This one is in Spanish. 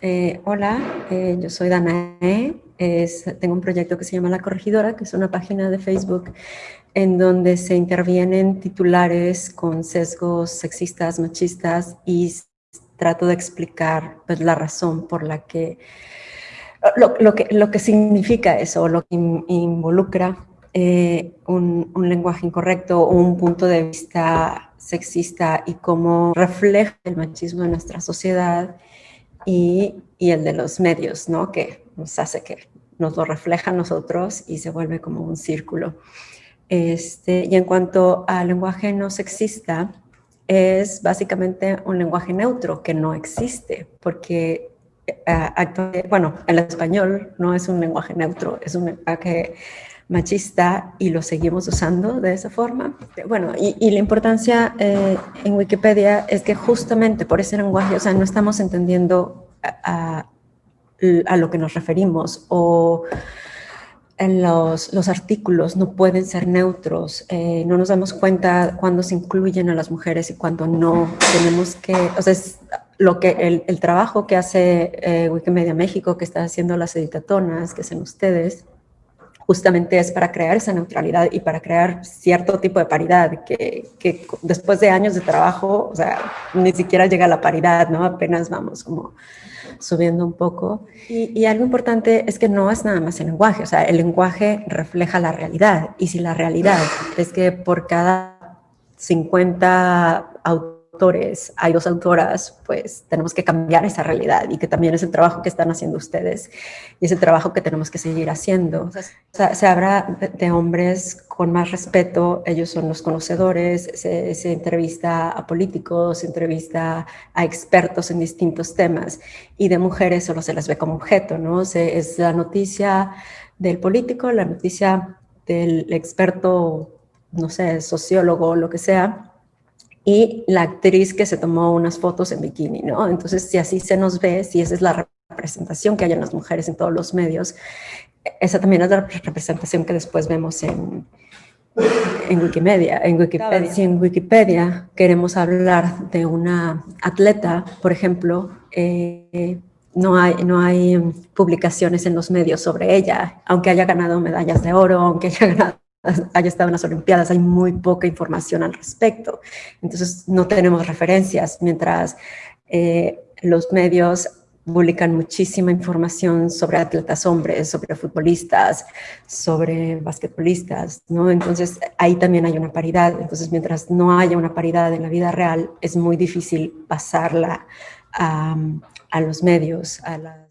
Eh, hola, eh, yo soy Danae. tengo un proyecto que se llama La Corregidora, que es una página de Facebook en donde se intervienen titulares con sesgos sexistas, machistas y trato de explicar pues, la razón por la que lo, que, lo que significa eso, lo que involucra eh, un, un, lenguaje incorrecto o un punto de vista sexista y cómo refleja el machismo en nuestra sociedad y, el de los medios, ¿no? Que nos hace que nos lo refleja a nosotros y se vuelve como un círculo. Este, y en cuanto al lenguaje no sexista, es básicamente un lenguaje neutro que no existe, porque bueno, el español no es un lenguaje neutro, es un lenguaje machista y lo seguimos usando de esa forma. Bueno, y, la importancia eh, en Wikipedia es que justamente por ese lenguaje, o sea, no estamos entendiendo a, lo que nos referimos o los, los, artículos no pueden ser neutros, eh, no nos damos cuenta cuando se incluyen a las mujeres y cuando no. Tenemos que, o sea, es lo que el, el trabajo que hace eh, Wikimedia México, que está haciendo las editatonas, que hacen ustedes, justamente es para crear esa neutralidad y para crear cierto tipo de paridad que, que, después de años de trabajo, o sea, ni siquiera llega a la paridad, ¿no? Apenas vamos como subiendo un poco. Y, y, algo importante es que no es nada más el lenguaje, o sea, el lenguaje refleja la realidad. Y si la realidad es que por cada 50 autores hay dos autoras, pues tenemos que cambiar esa realidad y que también es el trabajo que están haciendo ustedes y es el trabajo que tenemos que seguir haciendo. O sea, se habla de hombres con más respeto, ellos son los conocedores, se, se, entrevista a políticos, se entrevista a expertos en distintos temas y de mujeres solo se las ve como objeto, ¿no? Se, es la noticia del político, la noticia del experto, no sé, sociólogo o lo que sea, y la actriz que se tomó unas fotos en bikini, ¿no? Entonces, si así se nos ve, si esa es la representación que hay en las mujeres en todos los medios, esa también es la representación que después vemos en, en Wikimedia. En Wikipedia, si en Wikipedia queremos hablar de una atleta, por ejemplo, eh, no hay, no hay publicaciones en los medios sobre ella, aunque haya ganado medallas de oro, aunque haya ganado haya estado en las Olimpiadas, hay muy poca información al respecto. Entonces no tenemos referencias, mientras eh, los medios publican muchísima información sobre atletas hombres, sobre futbolistas, sobre basquetbolistas, ¿no? Entonces ahí también hay una paridad. Entonces mientras no haya una paridad en la vida real, es muy difícil pasarla a, los medios, a las